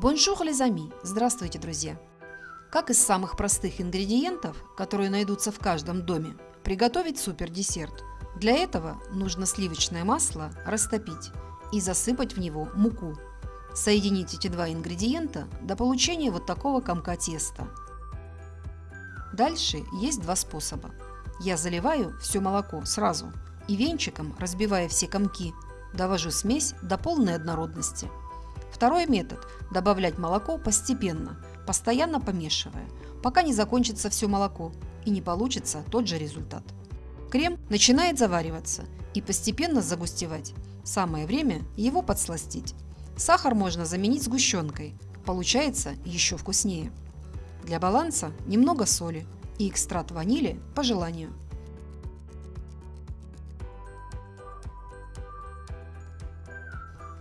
Bonjour les amis! Здравствуйте, друзья! Как из самых простых ингредиентов, которые найдутся в каждом доме, приготовить супер десерт? Для этого нужно сливочное масло растопить и засыпать в него муку. Соединить эти два ингредиента до получения вот такого комка теста. Дальше есть два способа. Я заливаю все молоко сразу и венчиком, разбивая все комки, довожу смесь до полной однородности. Второй метод – добавлять молоко постепенно, постоянно помешивая, пока не закончится все молоко и не получится тот же результат. Крем начинает завариваться и постепенно загустевать. Самое время его подсластить. Сахар можно заменить сгущенкой, получается еще вкуснее. Для баланса немного соли и экстракт ванили по желанию.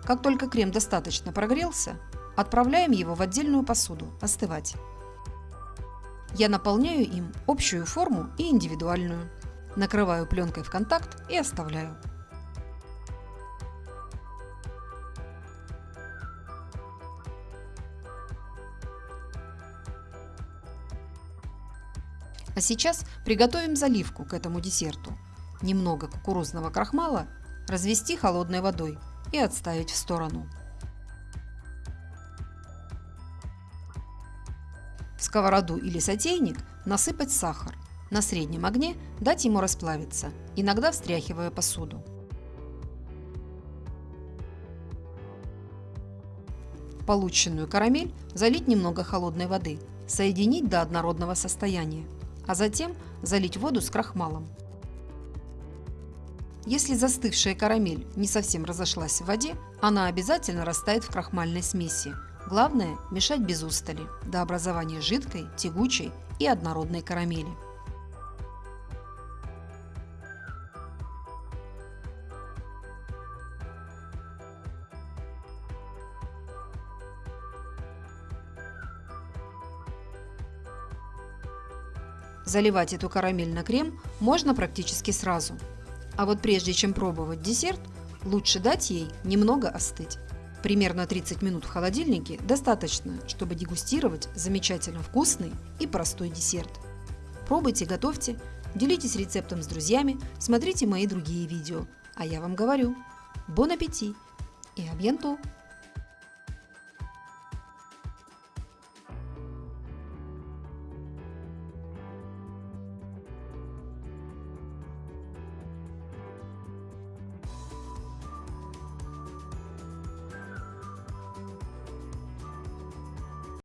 Как только крем достаточно прогрелся, отправляем его в отдельную посуду остывать. Я наполняю им общую форму и индивидуальную. Накрываю пленкой в контакт и оставляю. А сейчас приготовим заливку к этому десерту. Немного кукурузного крахмала развести холодной водой и отставить в сторону. В сковороду или сотейник насыпать сахар. На среднем огне дать ему расплавиться, иногда встряхивая посуду. Полученную карамель залить немного холодной воды, соединить до однородного состояния, а затем залить воду с крахмалом. Если застывшая карамель не совсем разошлась в воде, она обязательно растает в крахмальной смеси. Главное – мешать без устали, до образования жидкой, тягучей и однородной карамели. Заливать эту карамель на крем можно практически сразу – а вот прежде чем пробовать десерт, лучше дать ей немного остыть. Примерно 30 минут в холодильнике достаточно, чтобы дегустировать замечательно вкусный и простой десерт. Пробуйте, готовьте, делитесь рецептом с друзьями, смотрите мои другие видео. А я вам говорю, бон аппетит и абьянту!